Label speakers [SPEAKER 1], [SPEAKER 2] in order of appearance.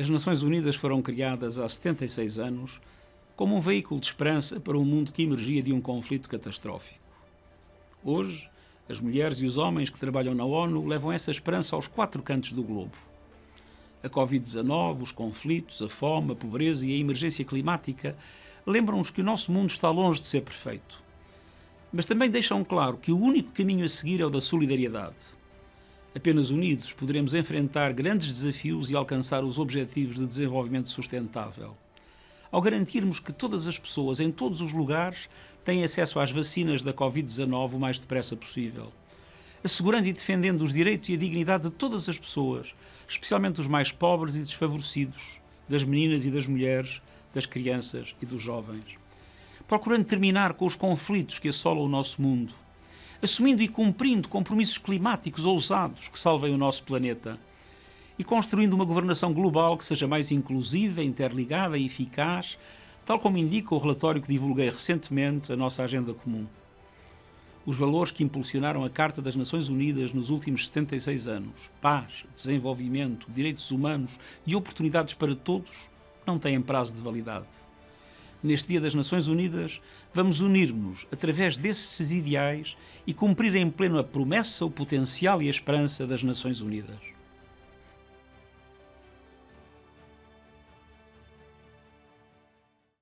[SPEAKER 1] As Nações Unidas foram criadas há 76 anos como um veículo de esperança para um mundo que emergia de um conflito catastrófico. Hoje, as mulheres e os homens que trabalham na ONU levam essa esperança aos quatro cantos do globo. A Covid-19, os conflitos, a fome, a pobreza e a emergência climática lembram-nos que o nosso mundo está longe de ser perfeito. Mas também deixam claro que o único caminho a seguir é o da solidariedade Apenas unidos poderemos enfrentar grandes desafios e alcançar os objetivos de desenvolvimento sustentável. Ao garantirmos que todas as pessoas, em todos os lugares, têm acesso às vacinas da Covid-19 o mais depressa possível. Assegurando e defendendo os direitos e a dignidade de todas as pessoas, especialmente dos mais pobres e desfavorecidos, das meninas e das mulheres, das crianças e dos jovens. Procurando terminar com os conflitos que assolam o nosso mundo assumindo e cumprindo compromissos climáticos ousados que salvem o nosso planeta e construindo uma governação global que seja mais inclusiva, interligada e eficaz, tal como indica o relatório que divulguei recentemente, a nossa agenda comum. Os valores que impulsionaram a Carta das Nações Unidas nos últimos 76 anos, paz, desenvolvimento, direitos humanos e oportunidades para todos, não têm prazo de validade neste Dia das Nações Unidas, vamos unir-nos através desses ideais e cumprir em pleno a promessa, o potencial e a esperança das Nações Unidas.